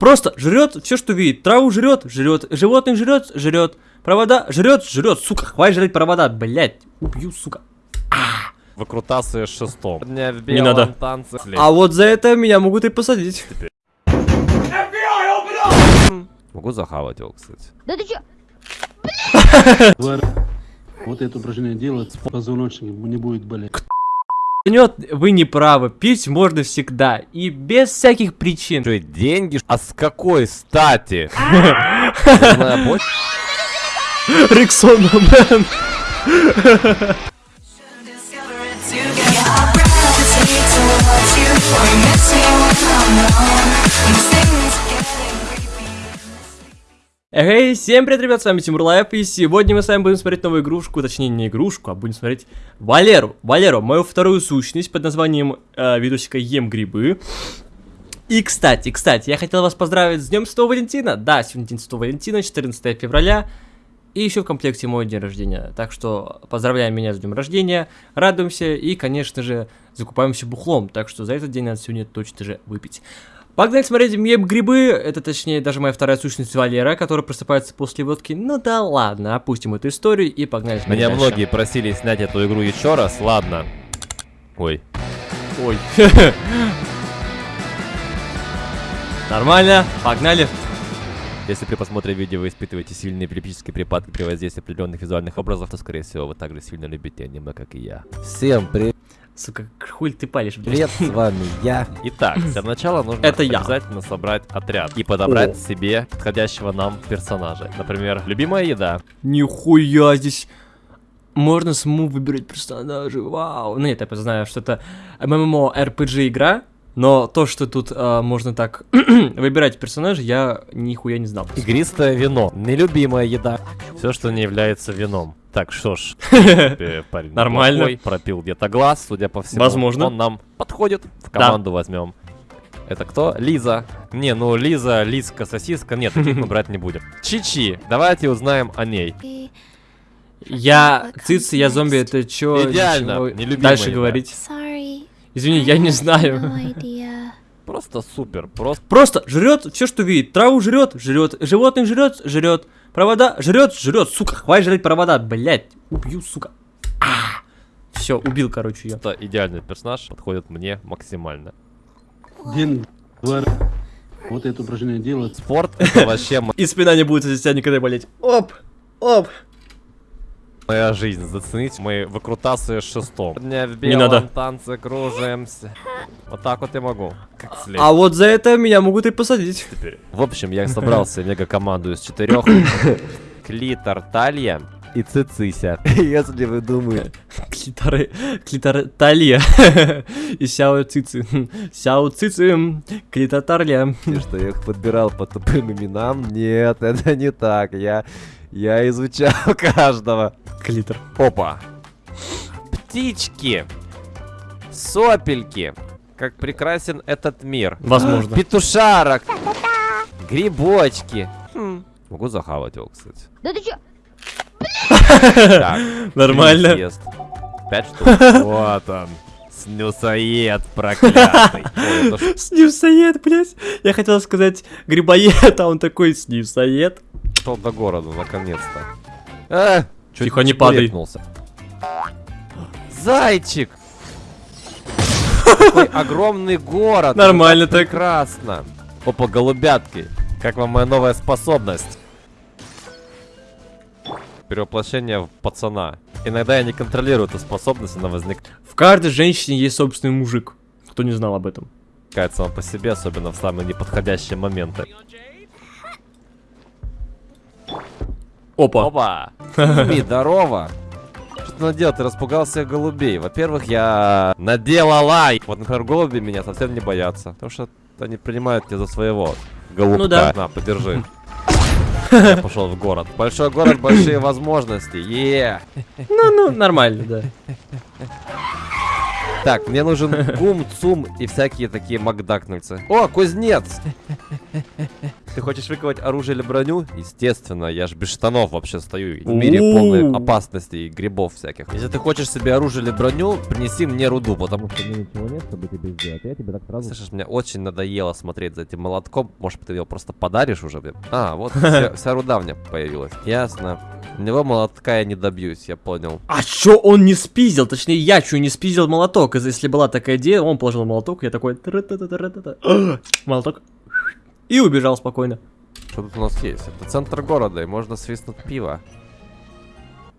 Просто жрет все, что видит. Траву жрет, жрет. Животных жрет, жрет. Провода жрет, жрет. Сука, хватит жрать провода, блять. Убью, сука. Выкрутасы шестом. Не надо. танце. А вот за это меня могут и посадить. Могу захавать его, кстати. Да ты чё? Вот это упражнение делать, позвоночник не будет болеть. Нет, вы не правы. Пить можно всегда. И без всяких причин. Что, деньги? А с какой стати? Риксон, man. towards you. You miss me when I'm alone. Эй, всем привет, ребят, с вами Тимур Life, и сегодня мы с вами будем смотреть новую игрушку, точнее не игрушку, а будем смотреть Валеру. Валеру, мою вторую сущность под названием э, видосика Ем грибы. И, кстати, кстати, я хотел вас поздравить с Днем Святого Валентина. Да, сегодня День Святого Валентина, 14 февраля. И еще в комплекте мой день рождения. Так что поздравляем меня с днем рождения, радуемся и, конечно же, закупаемся бухлом. Так что за этот день надо сегодня точно же выпить. Погнали смотреть Ем грибы. Это точнее даже моя вторая сущность Валера, которая просыпается после водки. Ну да ладно, опустим эту историю и погнали смотреть Меня дальше. многие просили снять эту игру еще раз, ладно. Ой. Ой. Нормально, погнали. Если при просмотре видео вы испытываете сильные эпилептические припадки при воздействии определенных визуальных образов, то, скорее всего, вы также сильно любите аниме, как и я. Всем привет, Сука, хуй ты палишь, блядь. с вами я. Итак, для начала нужно Это я. обязательно собрать отряд и подобрать себе подходящего нам персонажа. Например, любимая еда. Нихуя здесь. Можно саму выбирать персонажей, вау. Ну нет, я просто знаю, что это MMORPG игра, но то, что тут а, можно так выбирать персонажей, я нихуя не знал. Игристое вино. Нелюбимая еда. Все, что не является вином. Так, что ж, парень Нормально. неплохой, пропил где-то глаз, судя по всему. Возможно. Он нам подходит, в команду возьмем. Это кто? Лиза. Не, ну Лиза, Лизка, сосиска. Нет, таких мы брать не будем. Чичи. Давайте узнаем о ней. Я цицы, я зомби, это чё? Идеально, ничего Дальше говорить. Sorry. Извини, я не знаю. Просто супер. Просто Просто жрет все, что видит. Траву жрет, жрет. Животных жрет, жрет. Провода жрет, жрет. Сука, хватит жрать провода, блять. Убью, сука. Все, убил, короче, ее. это идеальный персонаж. Подходит мне максимально. Тварь. Вот это упражнение делать, Спорт это вообще И спина не будет из тебя никогда болеть. Оп, оп. Моя жизнь. Зацените мои выкрутасы шестом. Дня в Не надо. белом танце кружимся. Вот так вот я могу. Как след. А вот за это меня могут и посадить. теперь. В общем, я собрал себе мега-команду из четырех. Клитор, Талья и Цицися. Если вы думаете, Клитары, клитар талия. И сяо цицы. Сяо цицы, клитотарля. что я их подбирал по тупым именам, нет, это не так. Я, я изучал каждого. Клитор. Опа. Птички. Сопельки. Как прекрасен этот мир. Возможно. Петушарок. Грибочки. Хм. Могу захавать его, кстати. Да ты чё? Так. Нормально. Пять штук. Вот он. Снюсоед проклятый. Ой, это ж Снивсоед, блядь. Я хотел сказать грибоед, а он такой снивсоед. Шел до города, наконец-то. А, чуть Тихо, не падай. чебурекнулся. Зайчик! Какой огромный город. Нормально так. Прекрасно. Опа, голубятки. Как вам моя новая способность? Перевоплощение в пацана. Иногда я не контролирую эту способность, она возникает В каждой женщине есть собственный мужик. Кто не знал об этом. сама по себе, особенно в самые неподходящие моменты. Опа. Опа! Здорово! Что ты наделал? Ты распугал всех голубей. Во-первых, я наделала. Вот, например, голуби меня совсем не боятся. Потому что они принимают тебя за своего голубка. Ну да. На, подержи. Я пошел в город. Большой город, большие возможности. Е. Ну, ну, нормально, да. Так, мне нужен гум, цум и всякие такие макдакнульцы. О, кузнец! Ты хочешь выковать оружие или броню? Естественно, я ж без штанов вообще стою. В мире полной опасности и грибов всяких. Если ты хочешь себе оружие или броню, принеси мне руду, потому что мне ничего нет, чтобы тебе сделать. Я тебе так сразу... Слышишь, мне очень надоело смотреть за этим молотком. Может, ты его просто подаришь уже, блин? А, вот вся, вся руда у меня появилась. Ясно. У него молотка я не добьюсь, я понял. А чё он не спиздил? Точнее, я чё не спиздил молоток? Если была такая идея, он положил молоток, я такой... Молоток. И убежал спокойно. Что тут у нас есть? Это центр города, и можно свистнуть пиво.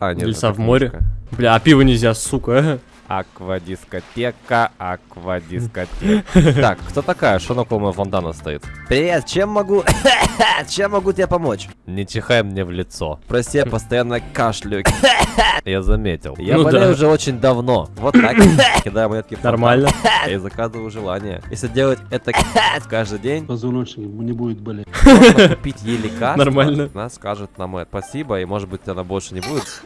А, нет, Леса в море. Бля, а пиво нельзя, сука. Аквадискотека, аквадискотека. Так, кто такая? Что на около фонтана стоит? Привет, чем могу... чем могу тебе помочь? Не чихай мне в лицо. Прости, я постоянно кашляю. Я заметил. Я Ну болею да. уже очень давно. Вот так. Кидаю монетки в. Нормально. И заказываю желание. Если делать это каждый день, Позвоночник не будет болеть. можно купить ей лекарство. Нормально. Она скажет нам это спасибо, и может быть она больше не будет.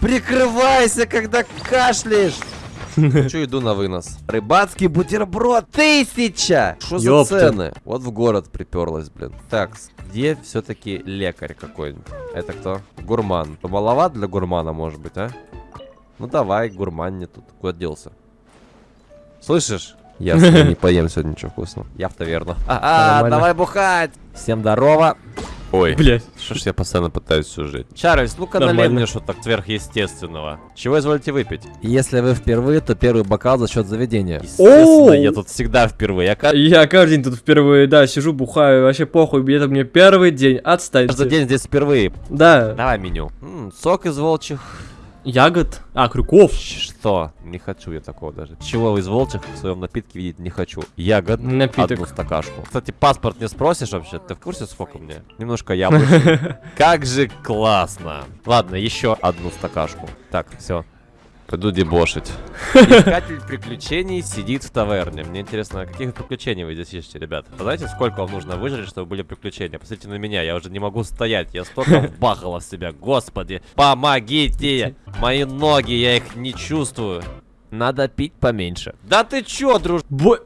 Прикрывайся, когда кашляешь! Хочу иду на вынос. Рыбацкий бутерброд тысяча! Что за цены? Вот в город приперлась, блин. Так, где все-таки лекарь какой-нибудь? Это кто? Гурман. Маловат для гурмана, может быть, а? Ну давай, гурман не тут. Куда делся? Слышишь? Я не поем сегодня ничего вкусного. Я в таверну. А, Нормально. давай бухать! Всем здорово! Ой, Блять. что ж я постоянно пытаюсь сюжить. Чарльз, ну-ка налей мне что-то сверхъестественного. Чего изволите выпить? Если вы впервые, то первый бокал за счет заведения. Естественно, я тут всегда впервые. Я ка- Я каждый день тут впервые, да, сижу, бухаю, вообще похуй, это мне первый день, отстаньте. каждый день здесь впервые. Да, Давай меню. М, сок из волчьих. Ягод, а, крюков, Что? Не хочу я такого даже. Чего из волчьих в своем напитке видеть не хочу. Ягод. Напиток. Одну стакашку. Кстати, паспорт не спросишь вообще? Ты в курсе, сколько мне? Немножко яблочный. Как же классно. Ладно, еще одну стакашку. Так, все. Пойду дебошить. Искатель приключений сидит в таверне. Мне интересно, каких приключений вы здесь ищете, ребят? Вы знаете, сколько вам нужно выжить, чтобы были приключения? Посмотрите на меня, я уже не могу стоять. Я столько вбахала в себя. Господи, помогите! Мои ноги, я их не чувствую. Надо пить поменьше. Да ты чё, друж... Бо...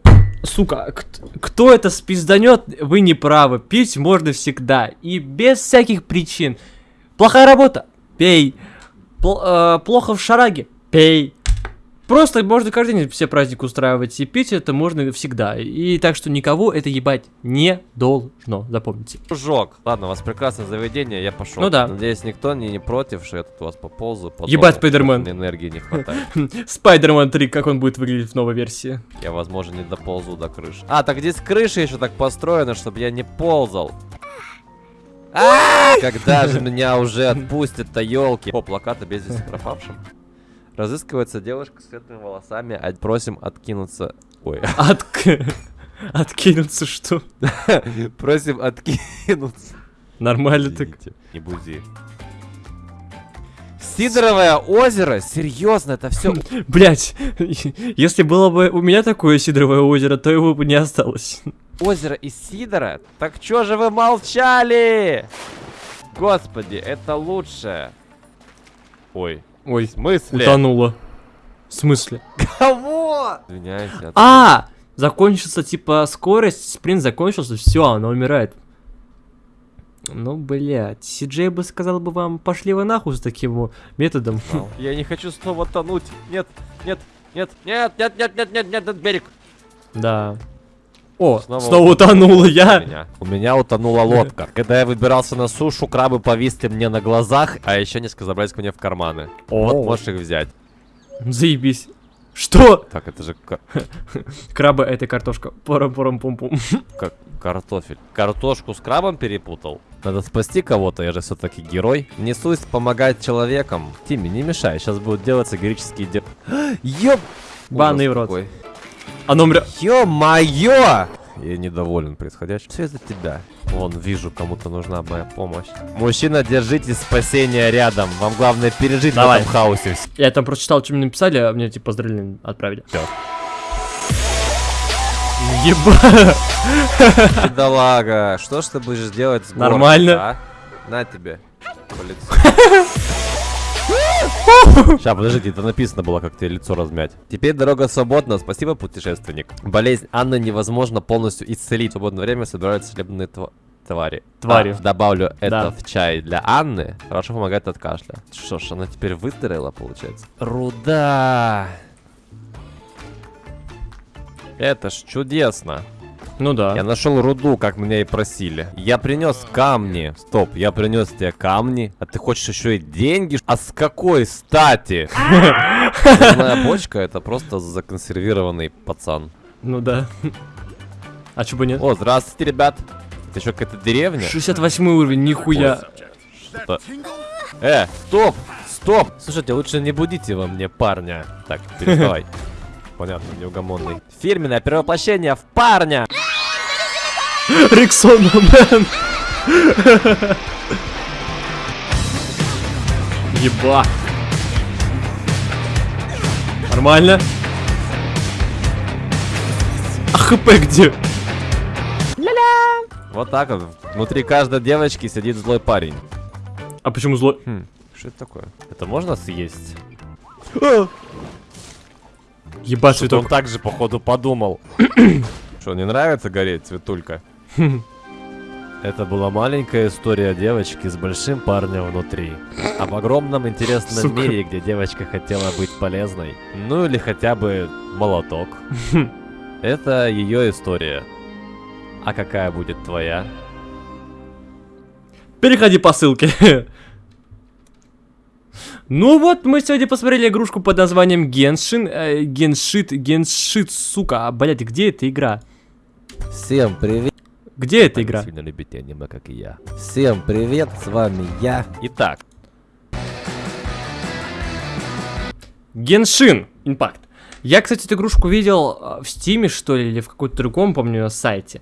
Сука, кт- кто это спизданет, вы не правы. Пить можно всегда. И без всяких причин. Плохая работа? Пей. Пл- э, плохо в шараге? Пей. Просто можно каждый день все праздники устраивать. И пить это можно всегда. И так что никого это ебать не должно. Запомните. Дружок. Ладно, у вас прекрасное заведение, я пошел. Ну да. Надеюсь, никто не, не против, что я тут у вас поползу. по Ебать. Спайдермен. Энергии не хватает. Спайдермен 3, как он будет выглядеть в новой версии. Я, возможно, не доползу до крыши. А, так здесь крыша еще так построена, чтобы я не ползал. А, Когда же меня уже отпустят-то, елки? О, плакаты без пропавшим. Разыскивается девушка с светлыми волосами, а просим откинуться. Ой, Отк... Откинуться что? просим откинуться. Нормально так. Извините, Не буди. Сидоровое озеро? Серьезно, это все Блять, если было бы у меня такое сидровое озеро, то его бы не осталось. озеро из Сидора? Так чё же вы молчали? Господи, это лучше. Ой, Ой, в смысле? утонуло. В смысле? Кого? Извиняюсь. А! Закончится типа скорость, спринт закончился, все, она умирает. Ну, блядь, Сиджей бы сказал бы вам, пошли вы нахуй с таким методом. Я не хочу снова тонуть. Нет, нет, нет, нет, нет, нет, нет, нет, нет, нет, берег. Да. О, Снова снова, утонул я. меня. У меня утонула лодка. Когда я выбирался на сушу, крабы повисли мне на глазах, а еще несколько забрались ко мне в карманы. О. Вот можешь их взять. Заебись. Что? Так, это же Крабы это картошка. Пором-пором-пум-пум. ка- картофель. Картошку с крабом перепутал. Надо спасти кого-то, я же все-таки герой. Несусь помогать человекам. Тимми, не мешай, сейчас будут делаться героические дела. Ёп... Банный в рот. Оно мря... Ё-моё! Я недоволен происходящим. Все из-за тебя. Вон, вижу, кому-то нужна моя помощь. Мужчина, держите спасение рядом. Вам главное пережить Давай. в этом хаосе. Я там прочитал, что мне написали, а мне типа поздравления отправили. Всё. Еба! Бедолага, что ж ты будешь делать с горкой, Нормально. а? На тебе. По лицу. Сейчас, подождите, это написано было, как тебе лицо размять. Теперь дорога свободна, спасибо, путешественник. Болезнь Анны невозможно полностью исцелить. В свободное время собираются целебные тва... твари. Твари. А, добавлю это Да. в чай для Анны. Хорошо помогает от кашля. Что ж, она теперь выздоровела, получается. Руда. Это ж чудесно. Ну да. Я нашел руду, как меня и просили. Я принес камни. Стоп, я принес тебе камни. А ты хочешь еще и деньги? А с какой стати? Зерная бочка это просто законсервированный пацан. Ну да. А чё бы нет? О, здравствуйте, ребят. Это еще какая-то деревня? 68 уровень, нихуя. Что? Э, стоп! Стоп! Слушайте, лучше не будите во мне парня. Так, переставай. Понятно, неугомонный. Фирменное перевоплощение в парня! Риксон, мэн. Еба. Нормально. А хп где? Вот так вот. Внутри каждой девочки сидит злой парень. А почему злой? Хм, что это такое? Это можно съесть? Ебать, Что-то он цветок. так же, походу, подумал. Что, не нравится гореть, цветулька? Это была маленькая история девочки с большим парнем внутри. Об огромном интересном Сука. мире, где девочка хотела быть полезной. Ну или хотя бы молоток. Это ее история. А какая будет твоя? Переходи по ссылке. Ну вот, мы сегодня посмотрели игрушку под названием Геншин. э, Геншит, Геншит, сука. А, блядь, где эта игра? Всем привет! Где эта игра? сильно любите аниме, как и я. Всем привет, с вами я. Итак, Геншин Импакт. Я, кстати, эту игрушку видел э, в Стиме, что ли, или в каком-то другом, помню, сайте.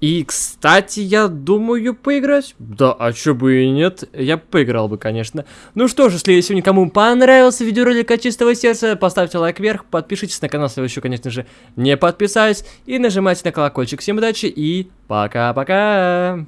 И, кстати, я думаю поиграть. Да, а чё бы и нет, я поиграл бы, конечно. Ну что ж, если сегодня кому понравился видеоролик от чистого сердца, поставьте лайк вверх, подпишитесь на канал, если вы еще, конечно же, не подписались, и нажимайте на колокольчик. Всем удачи и пока-пока!